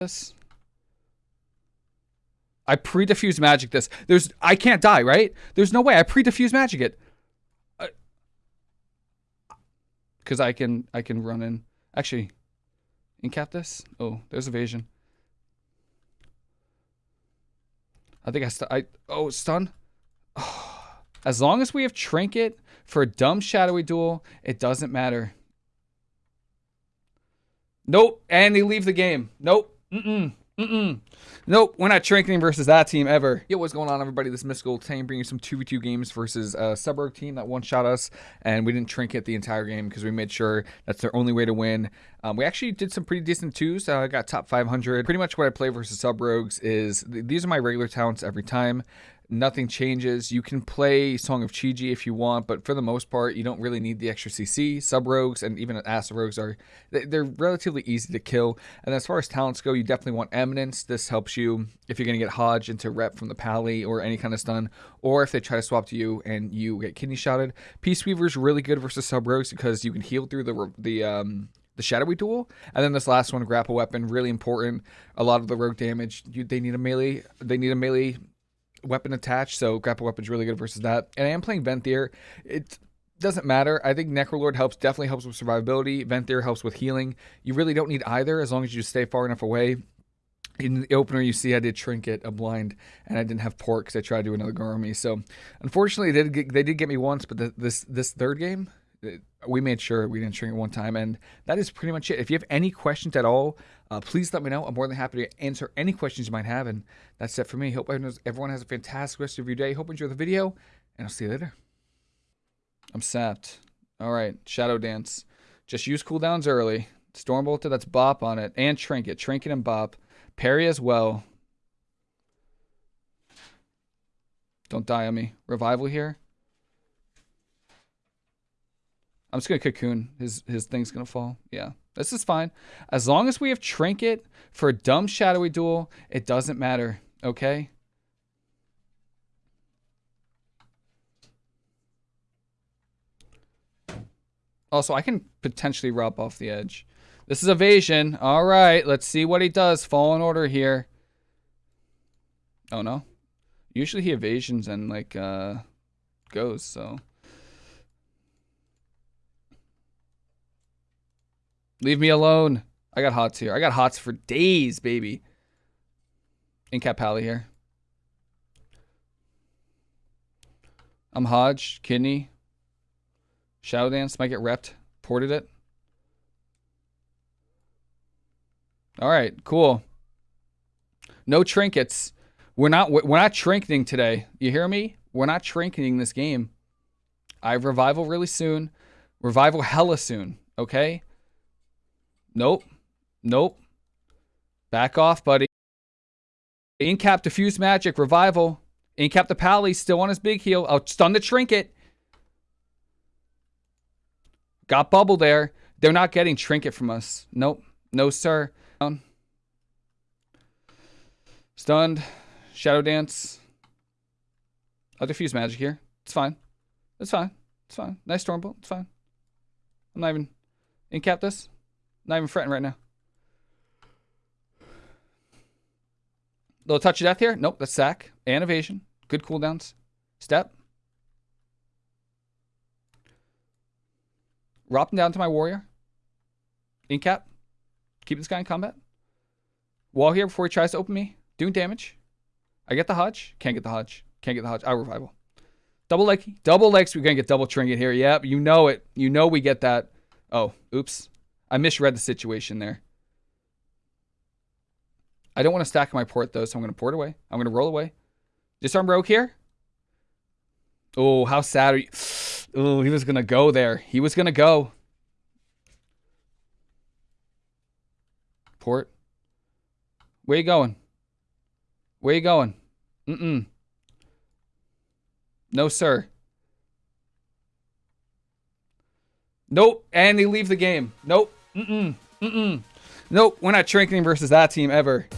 this. I pre-diffuse magic this. There's I can't die, right? There's no way I pre-diffuse magic it. Uh, Cuz I can I can run in. Actually, incap this. Oh, there's evasion. I think I st I oh, stun. As long as we have trinket for a dumb shadowy duel, it doesn't matter. Nope, and they leave the game. Nope. Mm-mm. Mm-mm. Nope, we're not trinketing versus that team ever. Yo, what's going on, everybody? This is Mystical Team bringing some 2v2 games versus a Suburb team that one-shot us, and we didn't trinket the entire game because we made sure that's their only way to win. Um, we actually did some pretty decent twos. I uh, got top 500. Pretty much what I play versus Sub Rogues is, th these are my regular talents every time nothing changes. You can play Song of Chi-Ji if you want, but for the most part, you don't really need the extra CC. Sub rogues and even acid rogues are they're relatively easy to kill. And as far as talents go, you definitely want Eminence. This helps you if you're gonna get Hodge into rep from the Pally or any kind of stun, or if they try to swap to you and you get kidney shotted. Peace Weaver is really good versus sub rogues because you can heal through the the um the shadowy duel and then this last one grapple weapon really important a lot of the rogue damage you, they need a melee they need a melee weapon attached, so grapple weapon's really good versus that. And I am playing Venthyr. It doesn't matter. I think Necrolord helps, definitely helps with survivability. Venthyr helps with healing. You really don't need either as long as you stay far enough away. In the opener, you see I did Trinket, a blind, and I didn't have Port because I tried to do another Garmy. So, unfortunately, they did, get, they did get me once, but the, this this third game, we made sure we didn't shrink one time. And that is pretty much it. If you have any questions at all, uh, please let me know. I'm more than happy to answer any questions you might have. And that's it for me. Hope everyone has a fantastic rest of your day. Hope you enjoy the video, and I'll see you later. I'm sapped. All right, Shadow Dance. Just use cooldowns early. Storm Stormbolter, that's Bop on it. And Trinket. Trinket and Bop. Parry as well. Don't die on me. Revival here. I'm just gonna cocoon. His his thing's gonna fall. Yeah. This is fine. As long as we have trinket for a dumb shadowy duel, it doesn't matter. Okay? Also, I can potentially rub off the edge. This is evasion. All right, let's see what he does. Fallen order here. Oh, no. Usually he evasions and, like, uh, goes, so... Leave me alone. I got hots here. I got hots for days, baby. Incap Pally here. I'm Hodge, Kidney. Shadow Dance might get repped. Ported it. All right, cool. No trinkets. We're not we're not trinketing today. You hear me? We're not trinketing this game. I have revival really soon. Revival hella soon. Okay. Nope. Nope. Back off, buddy. Incap Diffuse Magic, Revival. Incap the Pally, still on his big heal. I'll stun the Trinket. Got Bubble there. They're not getting Trinket from us. Nope. No, sir. Stunned. Shadow Dance. I'll Diffuse Magic here. It's fine. It's fine. It's fine. Nice Stormbolt. It's fine. I'm not even... Incap this. Not even fretting right now. Little touch of death here. Nope, that's sack and evasion. Good cooldowns. Step. Dropping down to my warrior. Incap. Keep this guy in combat. Wall here before he tries to open me. Doing damage. I get the Hodge. Can't get the Hodge. Can't get the Hodge. I revival. Double leg. Double legs. We're going to get double trinket here. Yep. You know it. You know we get that. Oh, oops. I misread the situation there. I don't want to stack my port though, so I'm going to port away. I'm going to roll away. Disarm Rogue here. Oh, how sad are you? Oh, he was going to go there. He was going to go. Port. Where you going? Where you going? Mm-mm. No, sir. Nope. And they leave the game. Nope. Mm-mm. Mm-mm. Nope, we're not trinketing versus that team ever.